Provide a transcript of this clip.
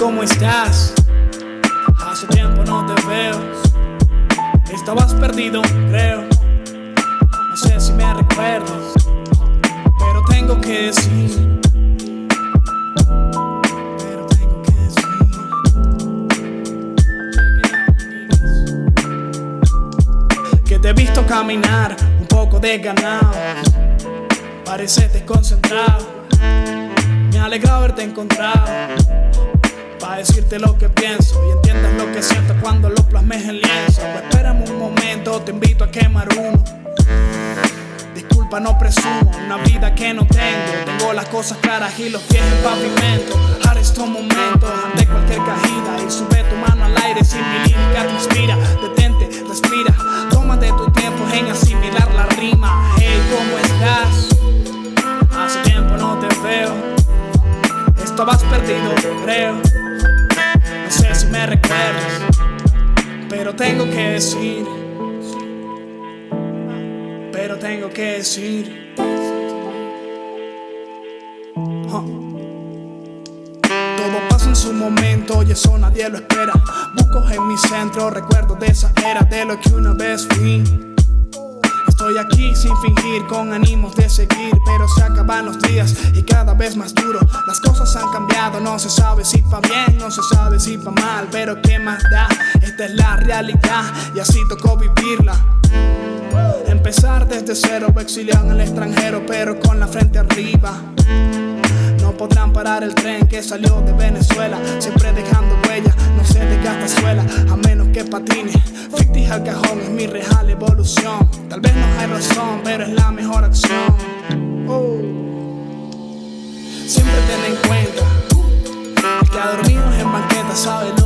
¿cómo estás? Hace tiempo no te veo. Estabas perdido, creo. No sé si me recuerdas, pero tengo que decir. Que te he visto caminar un poco desganado. Pareces desconcentrado. Me alegra haberte encontrado. Decirte lo que pienso y entiendas lo que siento cuando lo plasmes en lienzo. Pues espérame un momento, te invito a quemar uno. Disculpa, no presumo, una vida que no tengo. Tengo las cosas claras y los pies en pavimento. Ahora estos momentos ante cualquier cajida y sube tu mano al aire si mi lírica te inspira. Detente, respira, tómate tu tiempo en asimilar la rima. Hey, ¿cómo estás? Hace tiempo no te veo. Estabas perdido, creo. No sé si me recuerdas, pero tengo que decir. Pero tengo que decir. Todo pasa en su momento y eso nadie lo espera. Busco en mi centro recuerdos de esa era de lo que una vez fui. Estoy aquí sin fingir, con ánimos de seguir, pero se acaban los días y cada vez más duro. Las cosas han cambiado, no se sabe si pa' bien, no se sabe si pa' mal, pero qué más da, esta es la realidad y así tocó vivirla. Empezar desde cero, exiliado en el extranjero, pero con la frente arriba. No podrán parar el tren que salió de Venezuela, siempre dejando huella, no se desgasta suela, a menos que patine. Fictis al cajón es mi real evolución. Tal vez no hay razón, pero es la mejor acción. Oh. Siempre ten en cuenta, que ha dormido en banqueta sabe